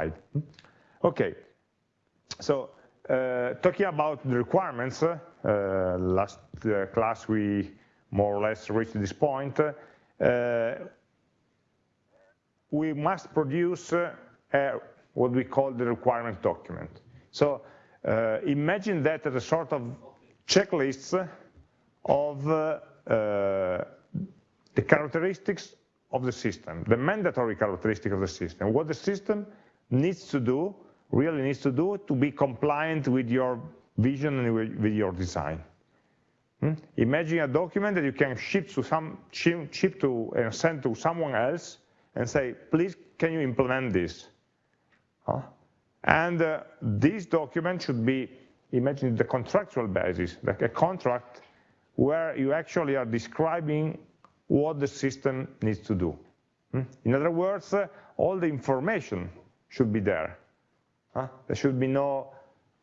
specified. Okay, so uh, talking about the requirements, uh, last uh, class we more or less reached this point. Uh, we must produce uh, what we call the requirement document. So uh, imagine that as a sort of checklist of the characteristics of the system, the mandatory characteristic of the system, what the system needs to do really needs to do to be compliant with your vision and with your design. Hmm? Imagine a document that you can ship to some ship to and send to someone else and say, please, can you implement this? Huh? And uh, this document should be, imagine the contractual basis, like a contract where you actually are describing what the system needs to do. Hmm? In other words, uh, all the information should be there. Huh? There should be no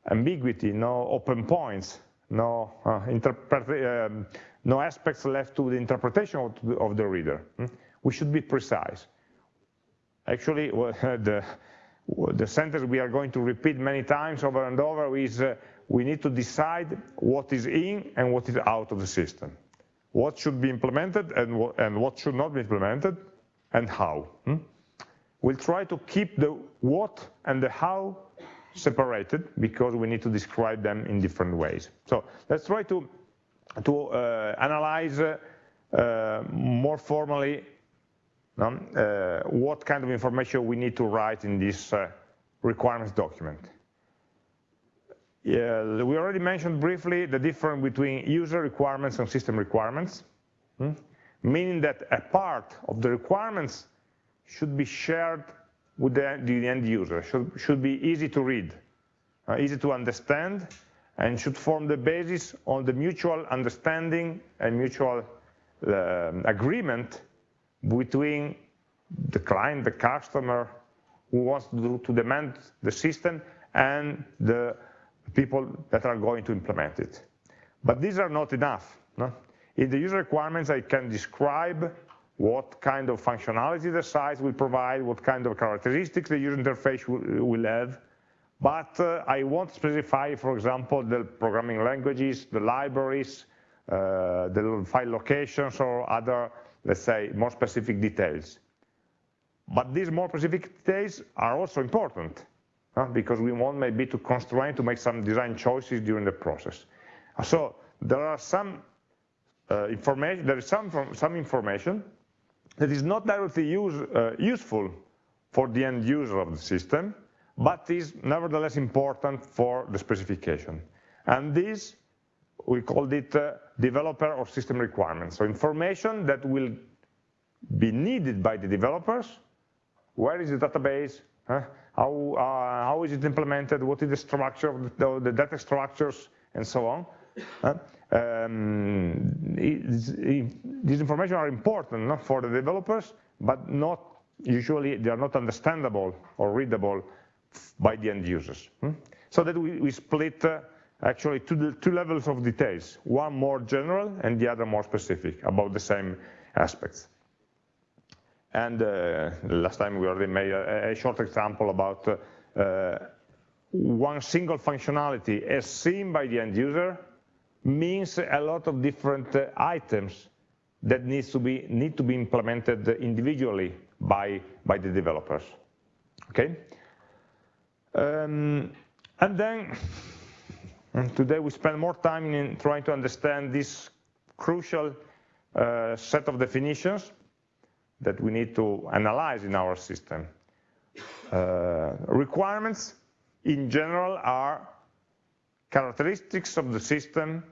ambiguity, no open points, no, uh, um, no aspects left to the interpretation of the, of the reader. Hmm? We should be precise. Actually, the, the sentence we are going to repeat many times over and over is uh, we need to decide what is in and what is out of the system. What should be implemented and, and what should not be implemented and how. Hmm? We'll try to keep the what and the how separated because we need to describe them in different ways. So let's try to, to uh, analyze uh, more formally um, uh, what kind of information we need to write in this uh, requirements document. Yeah, we already mentioned briefly the difference between user requirements and system requirements, hmm? meaning that a part of the requirements should be shared with the, the end user, should, should be easy to read, uh, easy to understand, and should form the basis on the mutual understanding and mutual uh, agreement between the client, the customer, who wants to, to demand the system, and the people that are going to implement it. But these are not enough. No? In the user requirements, I can describe what kind of functionality the site will provide, what kind of characteristics the user interface will, have, but uh, I won't specify, for example, the programming languages, the libraries, uh, the file locations or other, let's say, more specific details. But these more specific details are also important uh, because we want maybe to constrain, to make some design choices during the process. So there are some uh, information, there is some, some information that is not directly use, uh, useful for the end user of the system, but is nevertheless important for the specification. And this, we called it uh, developer or system requirements. So information that will be needed by the developers. Where is the database? Huh? How, uh, how is it implemented? What is the structure of the, the data structures and so on? Huh? Um, these information are important for the developers, but not usually they are not understandable or readable by the end users. Hmm? So that we, we split uh, actually two, two levels of details, one more general and the other more specific about the same aspects. And uh, last time we already made a, a short example about uh, uh one single functionality as seen by the end user means a lot of different uh, items that needs to be, need to be implemented individually by, by the developers. Okay? Um, and then today we spend more time in trying to understand this crucial uh, set of definitions that we need to analyze in our system. Uh, requirements in general are characteristics of the system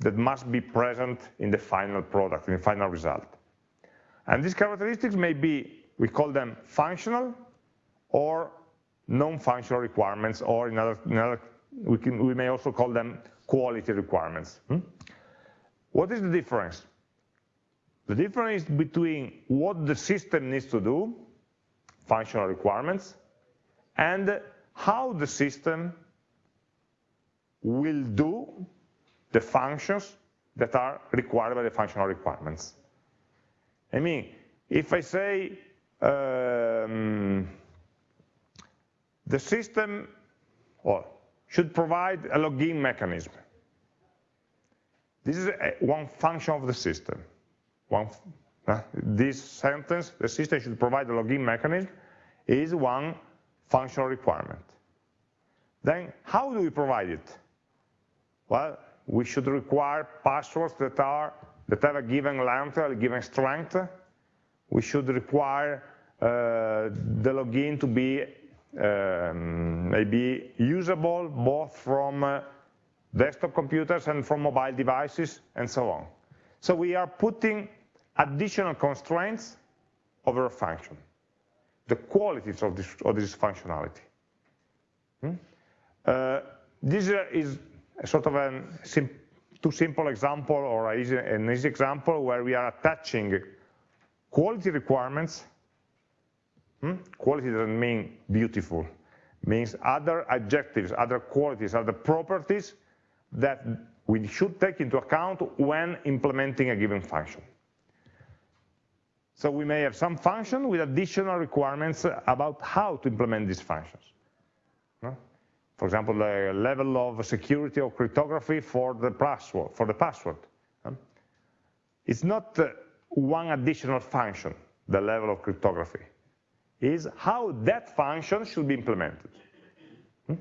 that must be present in the final product, in the final result. And these characteristics may be, we call them functional or non-functional requirements, or in other, in other we, can, we may also call them quality requirements. Hmm? What is the difference? The difference between what the system needs to do, functional requirements, and how the system will do the functions that are required by the functional requirements. I mean, if I say, um, the system or should provide a login mechanism. This is a, one function of the system. One, uh, this sentence, the system should provide a login mechanism, is one functional requirement. Then how do we provide it? Well, we should require passwords that are that have a given length, a given strength. We should require uh, the login to be um, maybe usable both from uh, desktop computers and from mobile devices and so on. So we are putting additional constraints over a function, the qualities of this, of this functionality. Hmm? Uh, this is a sort of a sim too simple example or easy, an easy example where we are attaching quality requirements. Hmm? Quality doesn't mean beautiful, means other adjectives, other qualities, other properties that we should take into account when implementing a given function. So we may have some function with additional requirements about how to implement these functions. For example, the level of security or cryptography for the password. For the password. It's not uh, one additional function, the level of cryptography. Is how that function should be implemented. Hmm?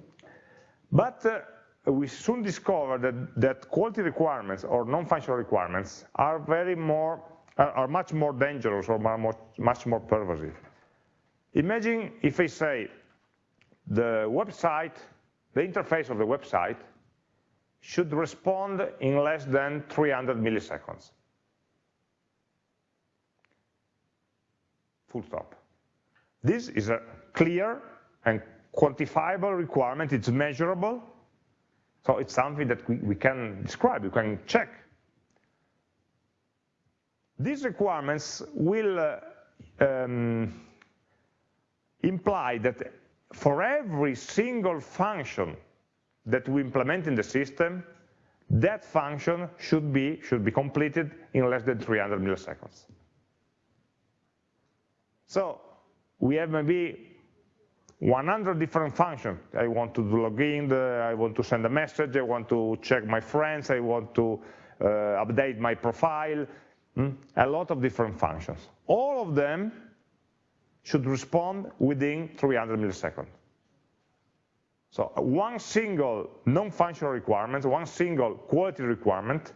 But uh, we soon discovered that, that quality requirements or non-functional requirements are very more are, are much more dangerous or much more pervasive. Imagine if I say the website the interface of the website should respond in less than 300 milliseconds. Full stop. This is a clear and quantifiable requirement, it's measurable, so it's something that we, we can describe, we can check. These requirements will uh, um, imply that for every single function that we implement in the system, that function should be, should be completed in less than 300 milliseconds. So we have maybe 100 different functions. I want to log in, I want to send a message, I want to check my friends, I want to uh, update my profile, hmm? a lot of different functions. All of them should respond within 300 milliseconds. So one single non-functional requirement, one single quality requirement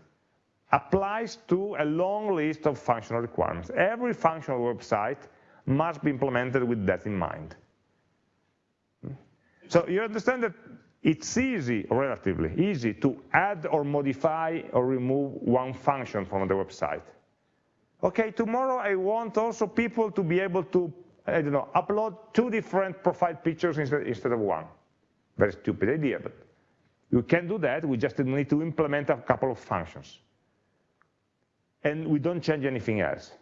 applies to a long list of functional requirements. Every functional website must be implemented with that in mind. So you understand that it's easy, relatively easy, to add or modify or remove one function from the website. Okay, tomorrow I want also people to be able to I don't know, upload two different profile pictures instead, instead of one. Very stupid idea, but you can do that. We just need to implement a couple of functions. And we don't change anything else.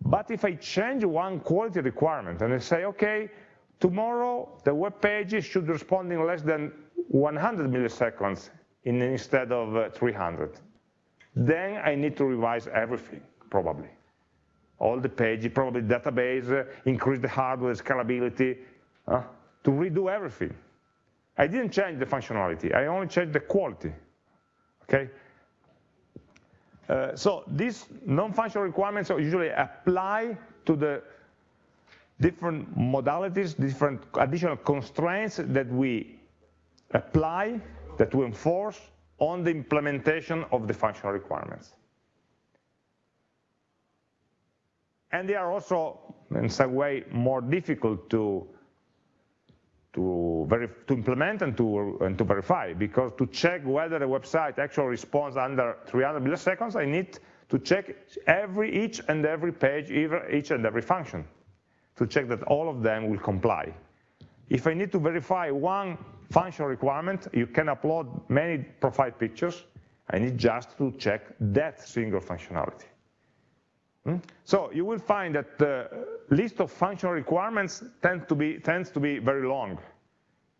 But if I change one quality requirement and I say, okay, tomorrow the web page should respond in less than 100 milliseconds in, instead of uh, 300, then I need to revise everything, probably all the pages, probably database, uh, increase the hardware scalability, uh, to redo everything. I didn't change the functionality, I only changed the quality, okay? Uh, so these non-functional requirements usually apply to the different modalities, different additional constraints that we apply, that we enforce on the implementation of the functional requirements. And they are also in some way more difficult to to, to implement and to, and to verify. Because to check whether a website actually responds under 300 milliseconds I need to check every each and every page each and every function to check that all of them will comply. If I need to verify one functional requirement you can upload many profile pictures. I need just to check that single functionality? Hmm? So you will find that the list of functional requirements tend to be, tends to be very long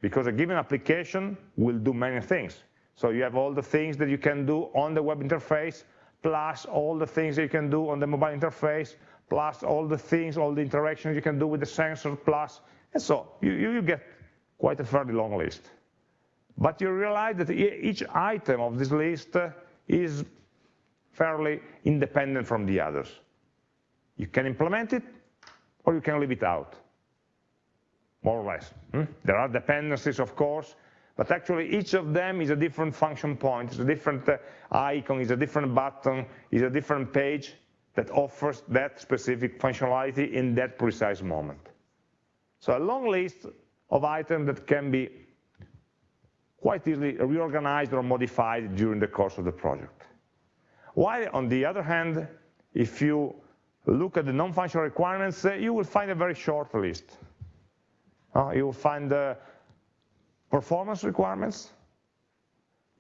because a given application will do many things. So you have all the things that you can do on the web interface, plus all the things that you can do on the mobile interface, plus all the things, all the interactions you can do with the sensor, plus, and so you, you get quite a fairly long list. But you realize that each item of this list uh, is fairly independent from the others. You can implement it, or you can leave it out, more or less. Hmm? There are dependencies, of course, but actually each of them is a different function point, it's a different uh, icon, it's a different button, it's a different page that offers that specific functionality in that precise moment. So a long list of items that can be quite easily reorganized or modified during the course of the project. While on the other hand, if you look at the non-functional requirements, uh, you will find a very short list. Uh, you will find the performance requirements.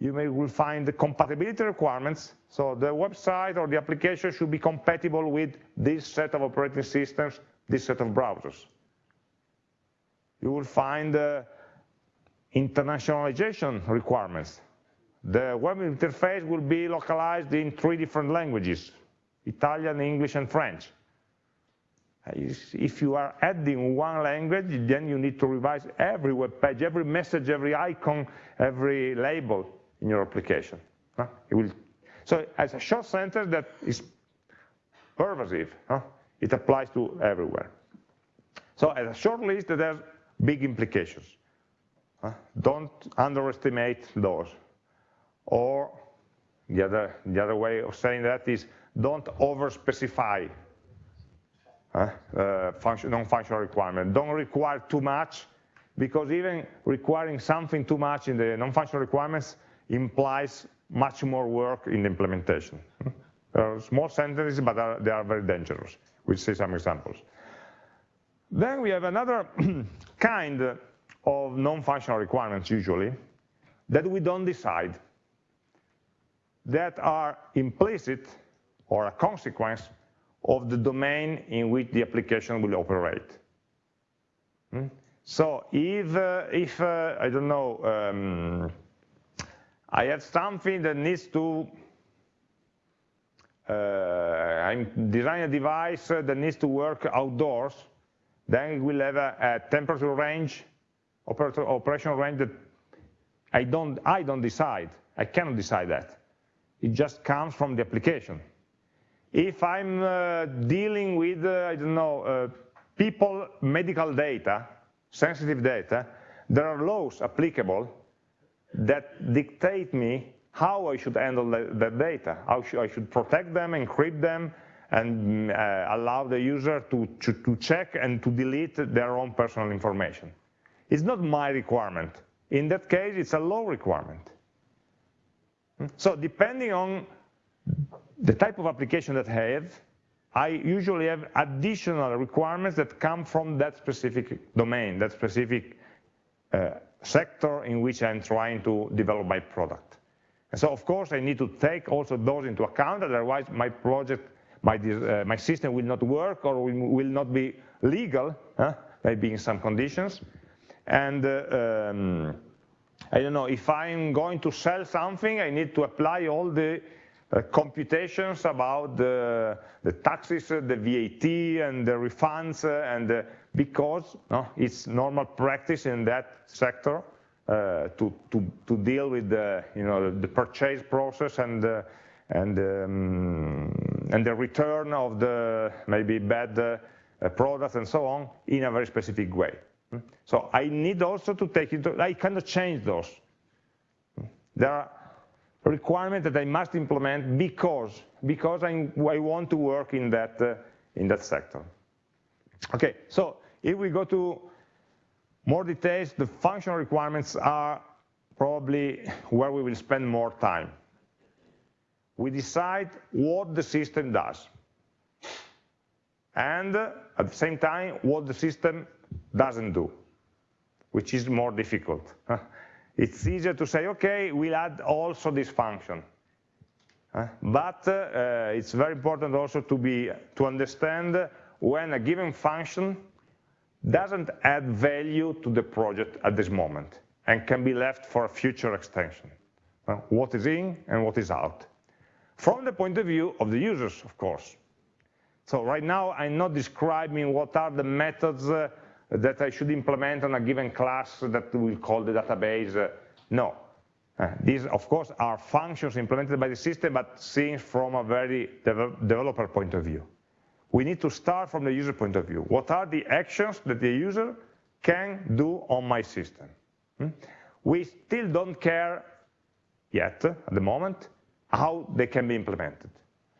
You may will find the compatibility requirements. So the website or the application should be compatible with this set of operating systems, this set of browsers. You will find uh, internationalization requirements. The web interface will be localized in three different languages, Italian, English, and French. Uh, if you are adding one language, then you need to revise every web page, every message, every icon, every label in your application. Will, so as a short sentence that is pervasive, it applies to everywhere. So as a short list, it has big implications. Don't underestimate those. Or the other, the other way of saying that is don't over-specify uh, uh, non-functional requirement. Don't require too much, because even requiring something too much in the non-functional requirements implies much more work in the implementation. Uh, small sentences, but are, they are very dangerous. We'll see some examples. Then we have another kind of non-functional requirements, usually, that we don't decide, that are implicit or a consequence of the domain in which the application will operate. Hmm? So if, uh, if uh, I don't know, um, I have something that needs to, uh, I'm designing a device that needs to work outdoors, then it will have a, a temperature range, operational range that I don't, I don't decide. I cannot decide that. It just comes from the application. If I'm uh, dealing with, uh, I don't know, uh, people medical data, sensitive data, there are laws applicable that dictate me how I should handle that data, how I should protect them, encrypt them, and uh, allow the user to, to, to, check and to delete their own personal information. It's not my requirement. In that case, it's a law requirement. Hmm? So depending on the type of application that I have, I usually have additional requirements that come from that specific domain, that specific uh, sector in which I'm trying to develop my product. And so of course I need to take also those into account, otherwise my project, my, uh, my system will not work or will not be legal, huh? maybe in some conditions. And uh, um, I don't know, if I'm going to sell something, I need to apply all the uh, computations about the, the, taxes, uh, the VAT, and the refunds, uh, and uh, because no, it's normal practice in that sector uh, to, to, to deal with the, you know, the purchase process and, uh, and, um, and the return of the maybe bad products and so on in a very specific way. Hmm? So I need also to take into, I cannot change those. There are requirement that I must implement because, because I, I want to work in that, uh, in that sector. Okay, so if we go to more details, the functional requirements are probably where we will spend more time. We decide what the system does. And uh, at the same time, what the system doesn't do, which is more difficult. it's easier to say, okay, we'll add also this function. But uh, it's very important also to be to understand when a given function doesn't add value to the project at this moment and can be left for a future extension. What is in and what is out. From the point of view of the users, of course. So right now, I'm not describing what are the methods uh, that I should implement on a given class that we'll call the database. No. Uh, these, of course, are functions implemented by the system, but seen from a very developer point of view. We need to start from the user point of view. What are the actions that the user can do on my system? Hmm? We still don't care yet, at the moment, how they can be implemented.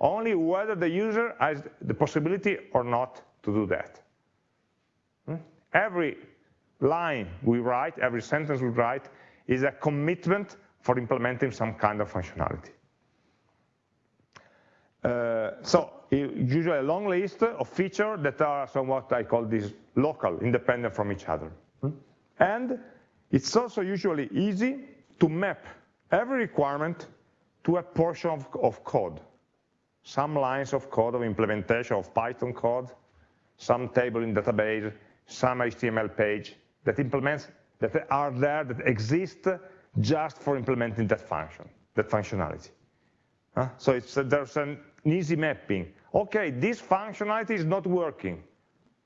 Only whether the user has the possibility or not to do that. Every line we write, every sentence we write, is a commitment for implementing some kind of functionality. Uh, so usually a long list of features that are somewhat, I call this local, independent from each other. Hmm? And it's also usually easy to map every requirement to a portion of, of code. Some lines of code of implementation of Python code, some table in database, some HTML page that implements, that are there, that exist just for implementing that function, that functionality. Uh, so it's, there's an easy mapping. Okay, this functionality is not working.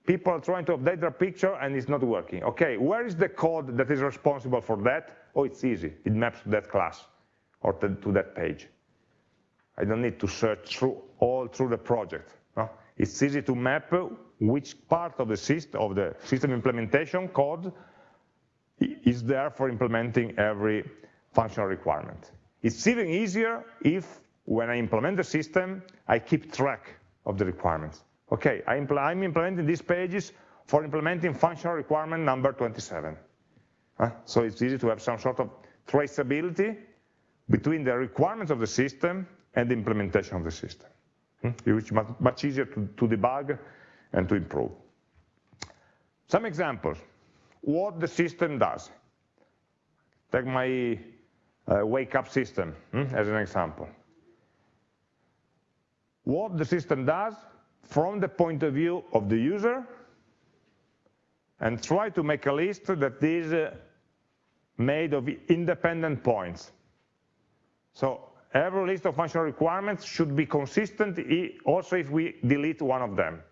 People are trying to update their picture and it's not working. Okay, where is the code that is responsible for that? Oh, it's easy. It maps to that class or to, to that page. I don't need to search through all through the project. No? It's easy to map which part of the system of the system implementation code is there for implementing every functional requirement. It's even easier if, when I implement the system, I keep track of the requirements. Okay, I am implementing these pages for implementing functional requirement number 27. Uh, so it's easy to have some sort of traceability between the requirements of the system and the implementation of the system, hmm? which is much easier to debug and to improve. Some examples what the system does. Take my uh, wake up system hmm, as an example. What the system does from the point of view of the user and try to make a list that is uh, made of independent points. So every list of functional requirements should be consistent also if we delete one of them.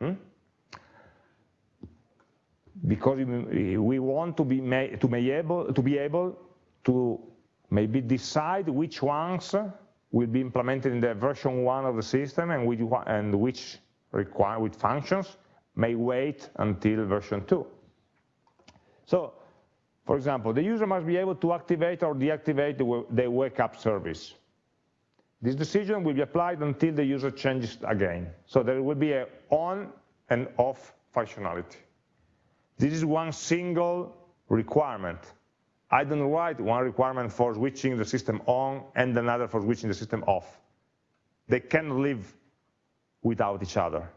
Hmm? because we want to be, to able, to be able to maybe decide which ones will be implemented in the version one of the system and which, and which require with functions may wait until version two. So, for example, the user must be able to activate or deactivate the, the wake up service. This decision will be applied until the user changes again. So there will be an on and off functionality. This is one single requirement. I don't write one requirement for switching the system on and another for switching the system off. They cannot live without each other.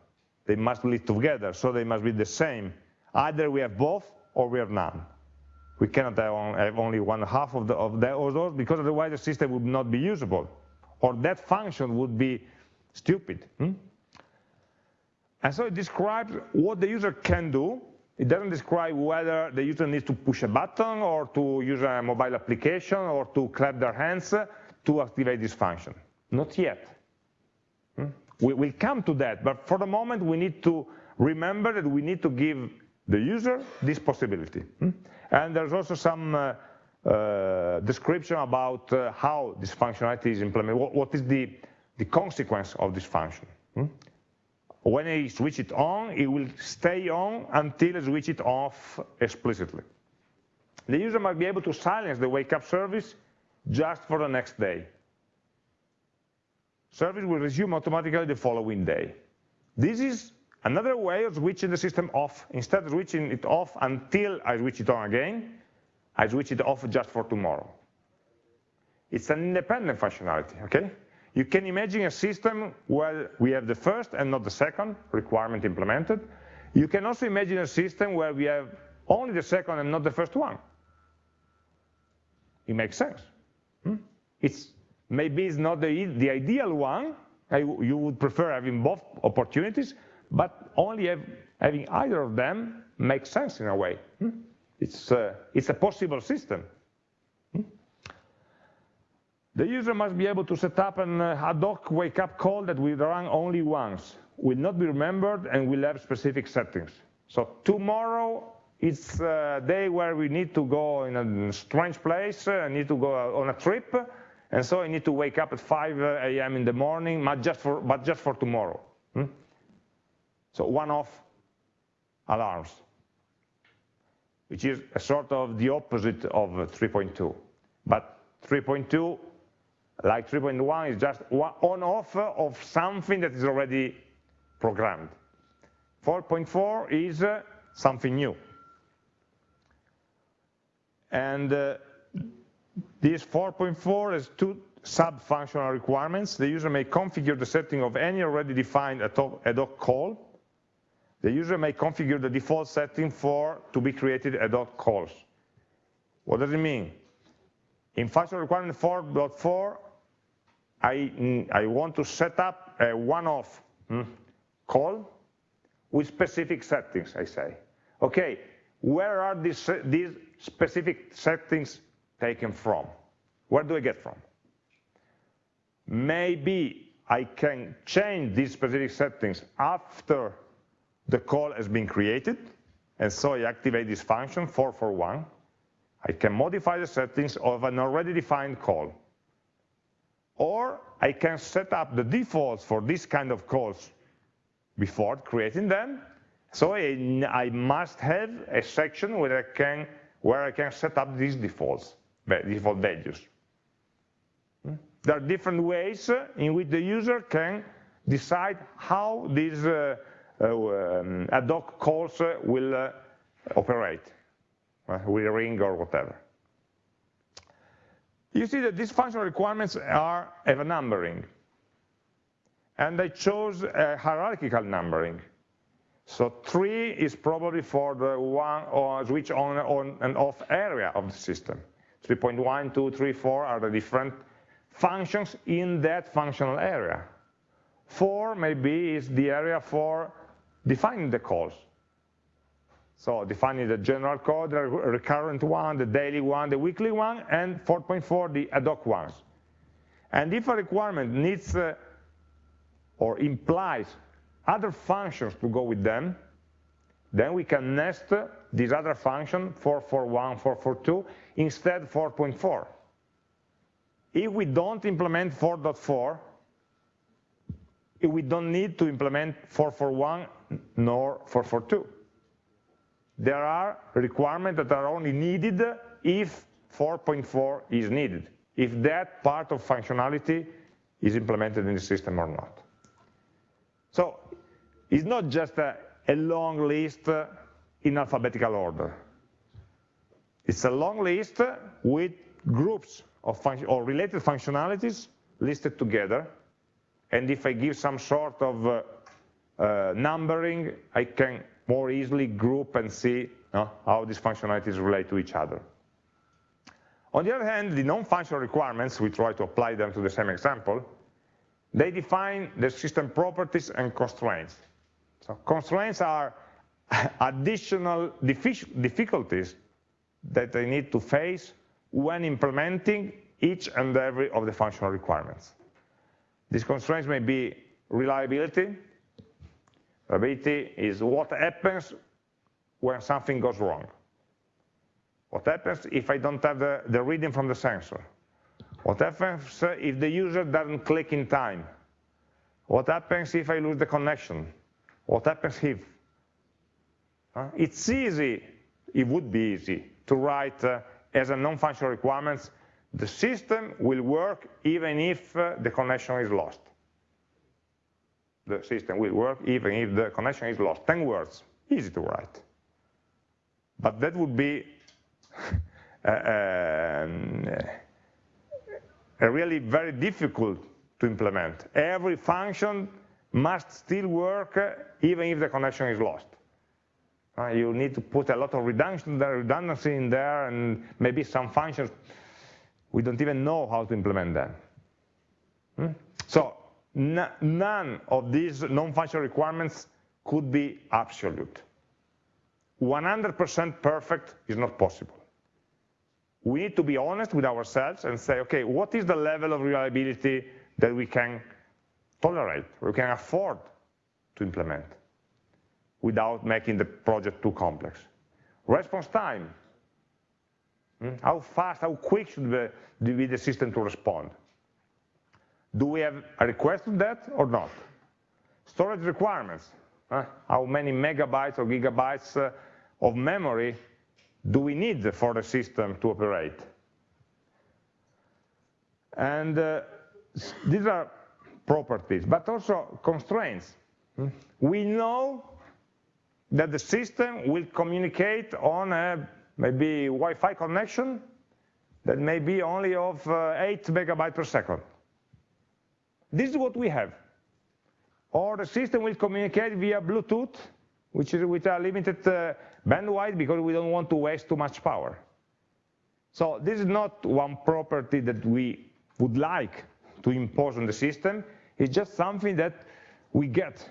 They must live together, so they must be the same. Either we have both or we have none. We cannot have only one half of, the, of those because otherwise the system would not be usable or that function would be stupid. Hmm? And so it describes what the user can do it doesn't describe whether the user needs to push a button or to use a mobile application or to clap their hands to activate this function. Not yet. Hmm? We will come to that, but for the moment we need to remember that we need to give the user this possibility. Hmm? And there's also some uh, uh, description about uh, how this functionality is implemented, what, what is the, the consequence of this function. Hmm? When I switch it on, it will stay on until I switch it off explicitly. The user might be able to silence the wake up service just for the next day. Service will resume automatically the following day. This is another way of switching the system off. Instead of switching it off until I switch it on again, I switch it off just for tomorrow. It's an independent functionality, okay? You can imagine a system where we have the first and not the second requirement implemented. You can also imagine a system where we have only the second and not the first one. It makes sense. Hmm? It's maybe it's not the, the ideal one. I, you would prefer having both opportunities, but only have, having either of them makes sense in a way. Hmm? It's, uh, it's a possible system. The user must be able to set up an uh, ad hoc wake-up call that will run only once, will not be remembered, and will have specific settings. So tomorrow it's a day where we need to go in a strange place, I need to go on a trip, and so I need to wake up at 5 a.m. in the morning, but just for, but just for tomorrow. Hmm? So one-off alarms, which is a sort of the opposite of 3.2. But 3.2, like 3.1, is just on-off of something that is already programmed. 4.4 is uh, something new. And uh, this 4.4 has two sub-functional requirements. The user may configure the setting of any already defined ad hoc call. The user may configure the default setting for to be created ad hoc calls. What does it mean? In functional requirement 4.4, I, I want to set up a one-off hmm, call with specific settings, I say. Okay, where are these, these specific settings taken from? Where do I get from? Maybe I can change these specific settings after the call has been created, and so I activate this function 441. I can modify the settings of an already defined call. Or I can set up the defaults for this kind of calls before creating them. So I, must have a section where I can where I can set up these defaults, default values. Hmm? There are different ways in which the user can decide how these uh, um, ad hoc calls will uh, operate, uh, will ring or whatever. You see that these functional requirements are have a numbering. And I chose a hierarchical numbering. So three is probably for the one or switch on, on and off area of the system. 3.1, 2, 3, 4 are the different functions in that functional area. Four maybe is the area for defining the calls. So defining the general code, the recurrent one, the daily one, the weekly one, and 4.4, the ad hoc ones. And if a requirement needs uh, or implies other functions to go with them, then we can nest this other function 441, 442 instead 4.4. If we don't implement 4.4, we don't need to implement 441 nor 442 there are requirements that are only needed if 4.4 is needed, if that part of functionality is implemented in the system or not. So it's not just a, a long list in alphabetical order. It's a long list with groups of or related functionalities listed together. And if I give some sort of uh, uh, Uh, numbering, I can more easily group and see uh, how these functionalities relate to each other. On the other hand, the non-functional requirements, we try to apply them to the same example, they define the system properties and constraints. So constraints are additional difficulties that they need to face when implementing each and every of the functional requirements. These constraints may be reliability, Reliability is what happens when something goes wrong. What happens if I don't have the, the reading from the sensor? What happens if the user doesn't click in time? What happens if I lose the connection? What happens if? Uh, it's easy, it would be easy, to write uh, as a non-functional requirements, the system will work even if uh, the connection is lost the system will work even if the connection is lost. 10 words, easy to write. But that would be a, a really very difficult to implement. Every function must still work even if the connection is lost. Uh, you need to put a lot of redundancy in there and maybe some functions, we don't even know how to implement them. Hmm? So none of these non-functional requirements could be absolute. 100% perfect is not possible. We need to be honest with ourselves and say, okay, what is the level of reliability that we can tolerate, we can afford to implement? without making the project too complex. Response time. Hmm? How fast, how quick should be the system to respond? Do we have a request of that or not? Storage requirements. Uh, how many megabytes or gigabytes uh, of memory do we need for the system to operate? And uh, these are properties, but also constraints. Hmm? We know that the system will communicate on a maybe Wi-Fi connection that may be only of uh, 8 megabytes per second. This is what we have. Or the system will communicate via Bluetooth, which is with a limited uh, bandwidth because we don't want to waste too much power. So this is not one property that we would like to impose on the system. It's just something that we get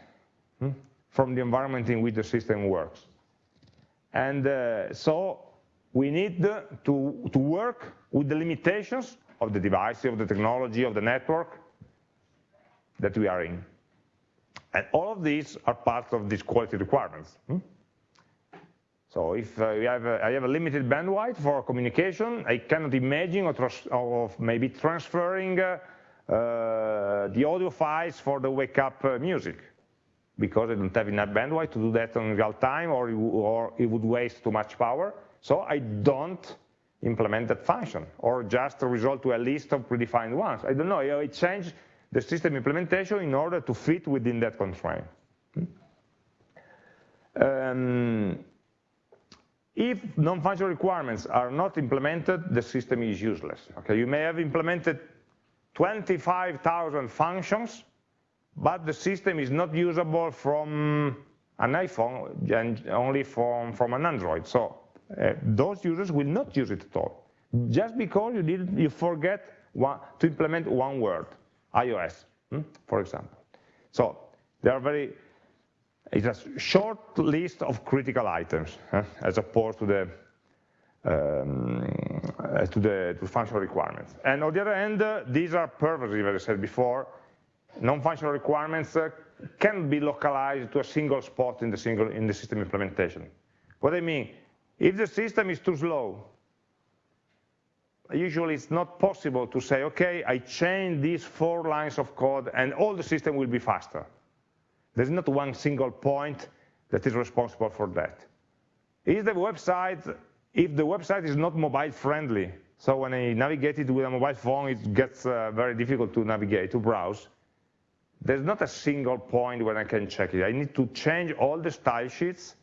hmm, from the environment in which the system works. And uh, so we need to, to work with the limitations of the device, of the technology, of the network that we are in. And all of these are part of these quality requirements. Hmm? So if uh, have a, I have a limited bandwidth for communication, I cannot imagine of maybe transferring uh, uh, the audio files for the wake up uh, music because I don't have enough bandwidth to do that in real time or, or it would waste too much power. So I don't implement that function or just result to a list of predefined ones. I don't know, I change the system implementation in order to fit within that constraint. Um, if non-functional requirements are not implemented, the system is useless. Okay, you may have implemented 25,000 functions, but the system is not usable from an iPhone and only from, from an Android. So uh, those users will not use it at all. Just because you, did, you forget one, to implement one word iOS, hmm, for example. So there are very, it's a short list of critical items as opposed to the um, to the to functional requirements. And on the other hand, uh, these are pervasive, as I said before. Non-functional requirements uh, can be localized to a single spot in the single in the system implementation. What I mean, if the system is too slow, usually it's not possible to say, okay, I change these four lines of code and all the system will be faster. There's not one single point that is responsible for that. Is the website, if the website is not mobile friendly, so when I navigate it with a mobile phone, it gets uh, very difficult to navigate, to browse, there's not a single point where I can check it. I need to change all the style sheets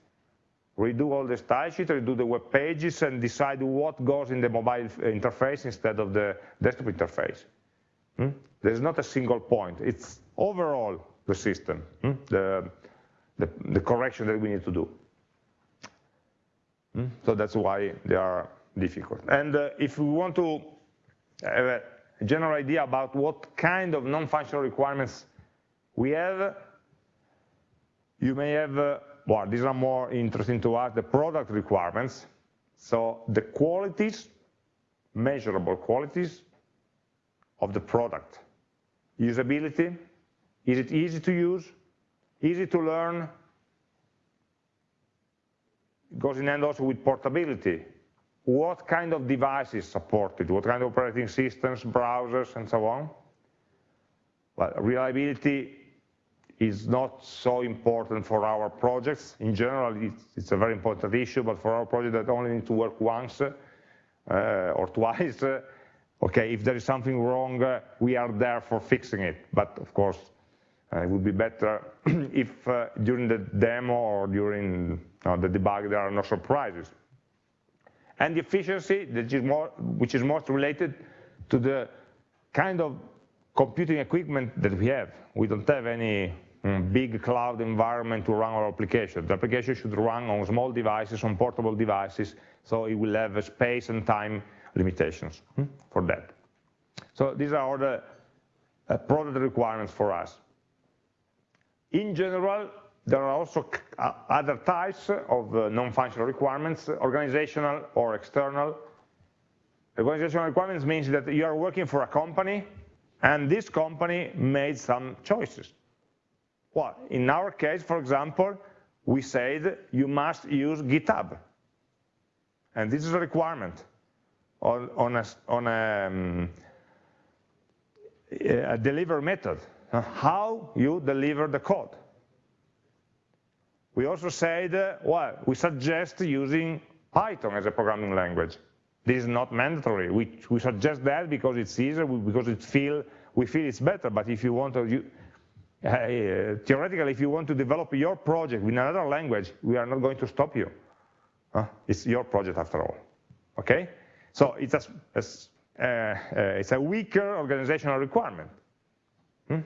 redo all the style sheet, redo the web pages, and decide what goes in the mobile interface instead of the desktop interface. Hmm? There's not a single point. It's overall the system, hmm? the, the, the, correction that we need to do. Hmm? So that's why they are difficult. And uh, if we want to have a general idea about what kind of non-functional requirements we have, you may have uh, well, these are more interesting to us, the product requirements. So the qualities, measurable qualities of the product. Usability, is it easy to use, easy to learn, it goes in hand also with portability. What kind of devices supported, what kind of operating systems, browsers, and so on. Well, reliability is not so important for our projects. In general, it's, it's, a very important issue, but for our project that only need to work once uh, or twice, uh, okay, if there is something wrong, uh, we are there for fixing it. But of course, uh, it would be better if uh, during the demo or during uh, the debug there are no surprises. And the efficiency, which is, more, which is most related to the kind of computing equipment that we have. We don't have any big cloud environment to run our application. The application should run on small devices, on portable devices, so it will have space and time limitations hmm, for that. So these are all the uh, product requirements for us. In general, there are also uh, other types of uh, non-functional requirements, organizational or external. Organizational requirements means that you are working for a company and this company made some choices. Well, in our case, for example, we said you must use GitHub. And this is a requirement on, on a, on a, um, a deliver method, how you deliver the code. We also said, uh, well, we suggest using Python as a programming language. This is not mandatory. We, we suggest that because it's easier, because it feel, we feel it's better. But if you want to, theoretically, if you want to develop your project in another language, we are not going to stop you. Uh, it's your project after all. Okay? So it's a, a uh, uh, it's a weaker organizational requirement. Hmm?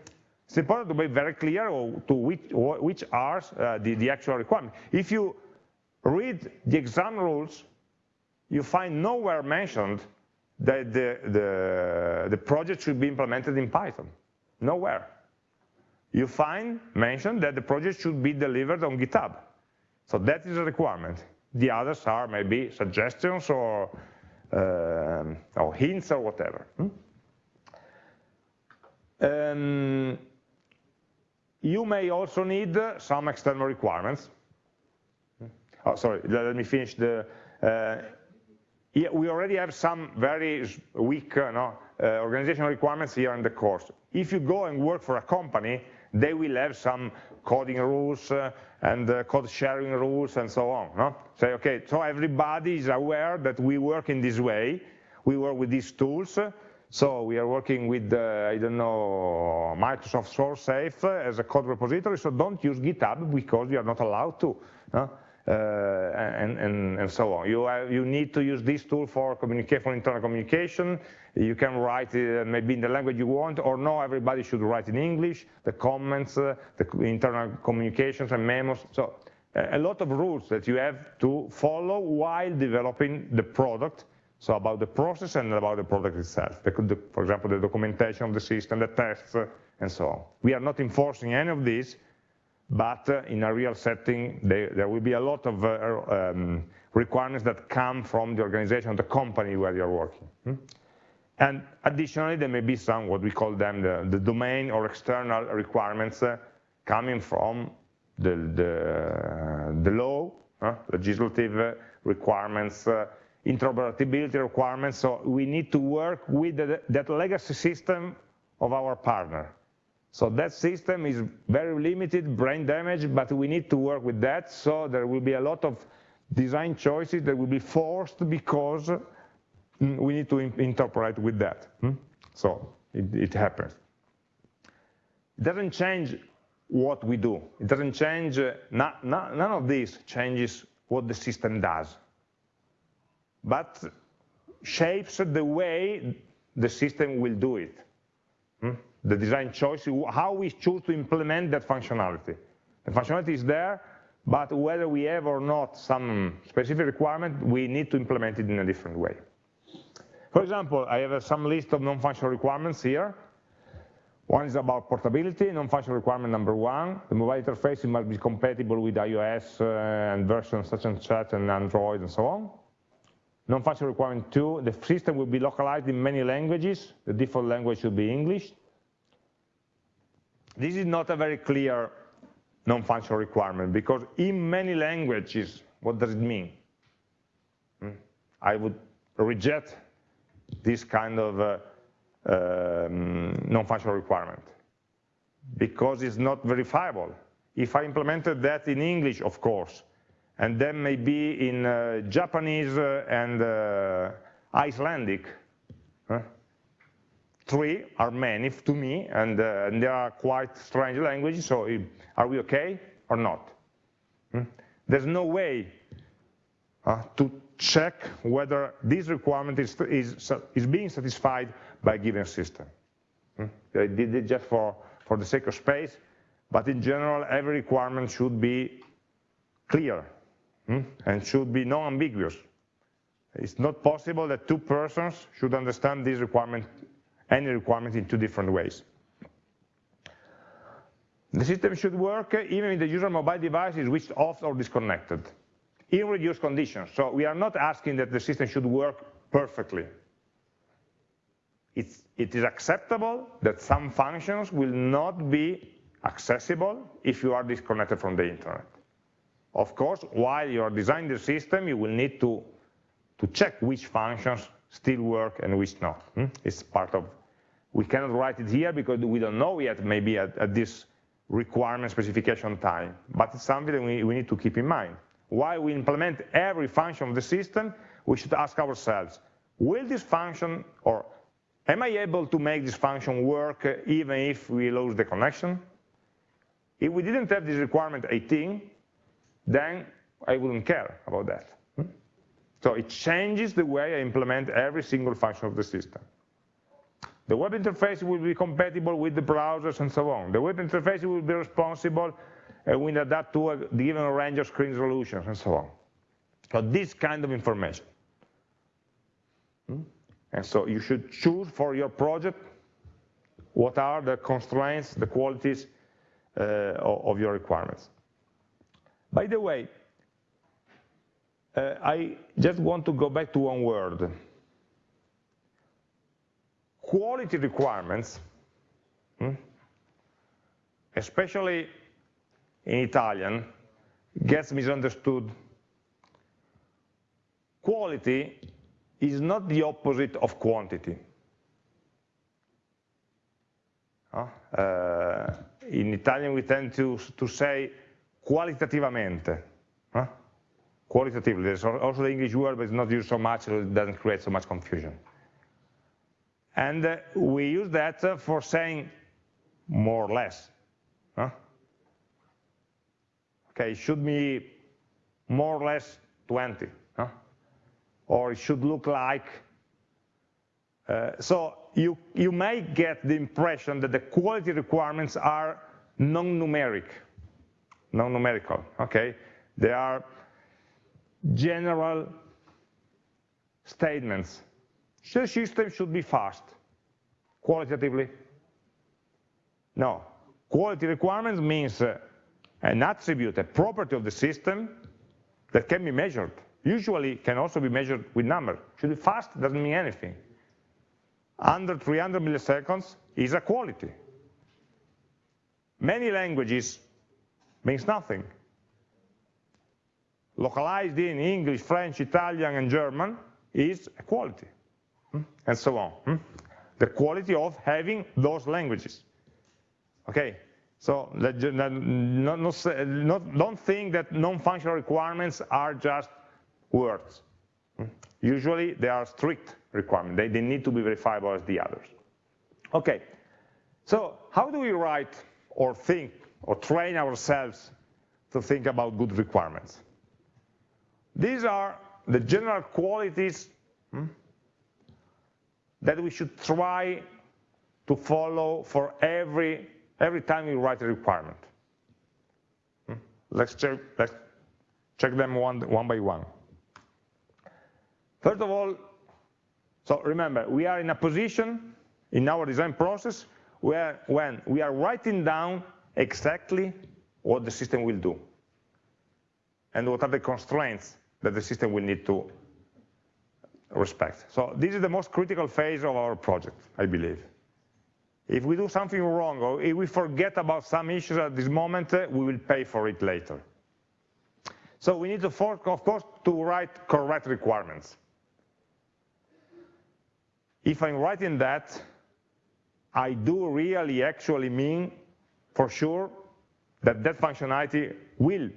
It's important to be very clear to which, which are uh, the, the actual requirements. If you read the exam rules, you find nowhere mentioned that the, the, the project should be implemented in Python. Nowhere. You find mentioned that the project should be delivered on GitHub. So that is a requirement. The others are maybe suggestions or, uh, or hints or whatever. Hmm? Um, you may also need some external requirements. Oh, sorry, let me finish the, uh, yeah, we already have some very weak uh, no, uh, organizational requirements here in the course. If you go and work for a company, they will have some coding rules uh, and uh, code sharing rules and so on. No? Say, okay, so everybody is aware that we work in this way, we work with these tools, so we are working with, uh, I don't know, Microsoft SourceSafe as a code repository, so don't use GitHub because you are not allowed to. No? Uh, and, and, and, so on. You, have, you need to use this tool for communicate for internal communication. You can write uh, maybe in the language you want, or no, everybody should write in English, the comments, uh, the internal communications and memos. So a lot of rules that you have to follow while developing the product, so about the process and about the product itself. For example, the documentation of the system, the tests, uh, and so on. We are not enforcing any of this, but uh, in a real setting, they, there will be a lot of uh, um, requirements that come from the organization, the company where you're working. Hmm? And additionally, there may be some, what we call them, the, the domain or external requirements uh, coming from the, the, the law, uh, legislative requirements, uh, interoperability requirements. So we need to work with the, that legacy system of our partner. So that system is very limited, brain damage, but we need to work with that. So there will be a lot of design choices that will be forced because mm, we need to interpret with that. Hmm? So it, it happens. It doesn't change what we do. It doesn't change, uh, not, not, none of this changes what the system does, but shapes the way the system will do it. The design choice, how we choose to implement that functionality. The functionality is there, but whether we have or not some specific requirement, we need to implement it in a different way. For example, I have some list of non-functional requirements here. One is about portability, non-functional requirement number one. The mobile interface must be compatible with iOS uh, and versions such and such and Android and so on. Non-functional requirement two, the system will be localized in many languages. The default language should be English. This is not a very clear non-functional requirement because in many languages, what does it mean? Hmm? I would reject this kind of uh, um, non-functional requirement because it's not verifiable. If I implemented that in English, of course, and then maybe in uh, Japanese uh, and uh, Icelandic, three are many to me, and, uh, and, they are quite strange languages, so are we okay or not? Hmm? There's no way uh, to check whether this requirement is, is, is being satisfied by a given system. Hmm? I did it just for, for the sake of space, but in general, every requirement should be clear hmm? and should be non-ambiguous. It's not possible that two persons should understand this requirement any requirement in two different ways. The system should work even if the user mobile device is switched off or disconnected in reduced conditions. So we are not asking that the system should work perfectly. It's, it is acceptable that some functions will not be accessible if you are disconnected from the internet. Of course, while you're designing the system, you will need to, to check which functions still work and which not. Hmm? It's part of, we cannot write it here because we don't know yet maybe at, at this requirement specification time, but it's something that we, we need to keep in mind. While we implement every function of the system, we should ask ourselves, will this function, or am I able to make this function work even if we lose the connection? If we didn't have this requirement 18, then I wouldn't care about that. Hmm? So it changes the way I implement every single function of the system. The web interface will be compatible with the browsers and so on. The web interface will be responsible and will adapt to a given range of screen resolutions and so on. So this kind of information. Hmm? And so you should choose for your project what are the constraints, the qualities uh, of your requirements. By the way, uh, I just want to go back to one word. Quality requirements, hmm, especially in Italian, gets misunderstood. Quality is not the opposite of quantity. Uh, in Italian we tend to, to say qualitativamente. Huh? Qualitatively, there's also the English word, but it's not used so much, so it doesn't create so much confusion. And uh, we use that uh, for saying more or less. Huh? Okay, it should be more or less 20. Huh? Or it should look like. Uh, so you, you may get the impression that the quality requirements are non-numeric non-numerical, okay? They are general statements. The system should be fast, qualitatively. No, quality requirements means uh, an attribute, a property of the system that can be measured. Usually can also be measured with numbers. Should be fast doesn't mean anything. Under 300 milliseconds is a quality. Many languages means nothing. Localized in English, French, Italian, and German is a hmm? And so on. Hmm? The quality of having those languages. Okay, so not, not, don't think that non-functional requirements are just words. Hmm? Usually they are strict requirements. They, they need to be verifiable as the others. Okay, so how do we write or think or train ourselves to think about good requirements. These are the general qualities hmm, that we should try to follow for every, every time we write a requirement. Hmm. Let's, check, let's check them one, one by one. First of all, so remember, we are in a position in our design process where when we are writing down exactly what the system will do and what are the constraints that the system will need to respect. So this is the most critical phase of our project, I believe. If we do something wrong or if we forget about some issues at this moment, uh, we will pay for it later. So we need to, of course, to write correct requirements. If I'm writing that, I do really actually mean for sure that that functionality will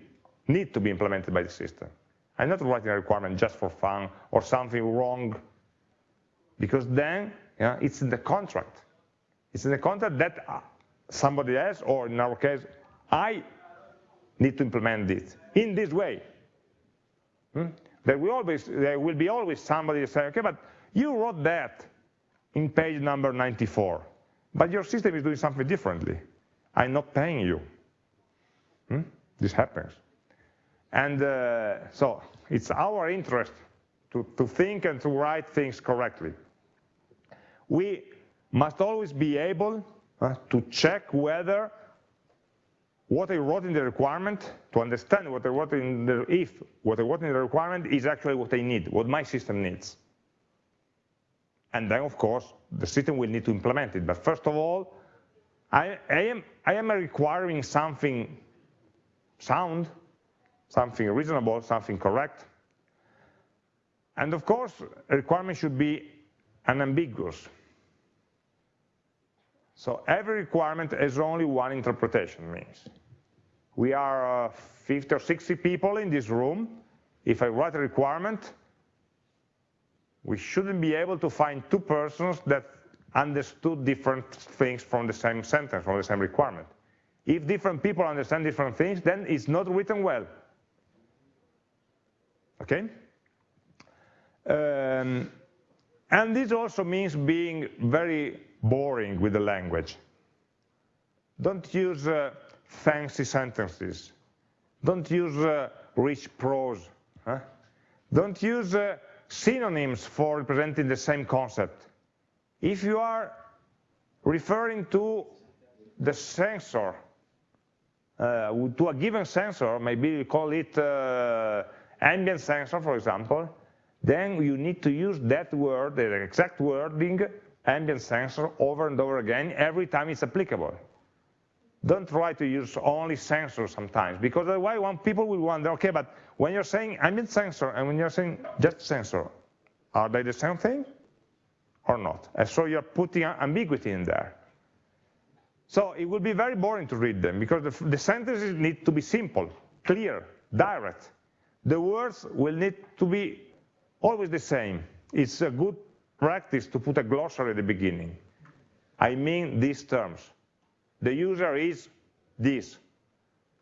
need to be implemented by the system. I'm not writing a requirement just for fun or something wrong, because then it's in the contract. It's in the contract that uh, somebody else, or in our case, I need to implement this in this way. Hmm? There, will always, there will be always somebody say, okay, but you wrote that in page number 94, but your system is doing something differently. I'm not paying you. Hmm? This happens. And uh, so it's our interest to, to think and to write things correctly. We must always be able uh, to check whether what I wrote in the requirement, to understand what I wrote in the, if what I wrote in the requirement is actually what I need, what my system needs. And then, of course, the system will need to implement it. But first of all, I, I, am, I am requiring something sound, something reasonable, something correct. And of course, a requirement should be unambiguous. So every requirement has only one interpretation means. We are uh, 50 or 60 people in this room. If I write a requirement, we shouldn't be able to find two persons that understood different things from the same sentence, from the same requirement. If different people understand different things, then it's not written well. Okay? Um, and this also means being very boring with the language. Don't use uh, fancy sentences. Don't use uh, rich prose. Huh? Don't use uh, synonyms for representing the same concept. If you are referring to the sensor, uh, to a given sensor, maybe you call it uh, ambient sensor, for example, then you need to use that word, the exact wording, ambient sensor, over and over again every time it's applicable. Don't try to use only sensor sometimes, because otherwise one people will wonder, okay, but when you're saying ambient sensor and when you're saying just sensor, are they the same thing or not? And so you're putting ambiguity in there. So it will be very boring to read them because the, the sentences need to be simple, clear, direct. The words will need to be always the same. It's a good practice to put a glossary at the beginning. I mean these terms. The user is this.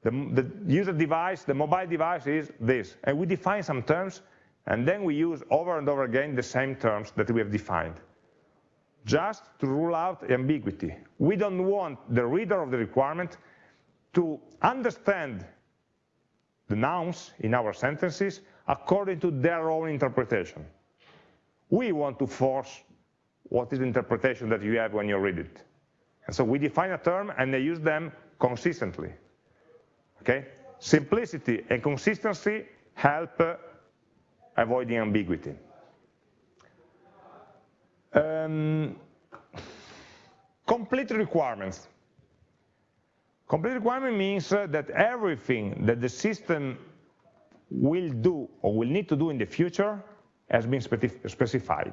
The, the, user device, the mobile device is this. And we define some terms, and then we use over and over again the same terms that we have defined, just to rule out ambiguity. We don't want the reader of the requirement to understand the nouns in our sentences according to their own interpretation. We want to force what is the interpretation that you have when you read it. And so we define a term and they use them consistently. Okay? Simplicity and consistency help uh, avoiding ambiguity. Um, complete requirements. Complete requirement means uh, that everything that the system will do or will need to do in the future has been specified.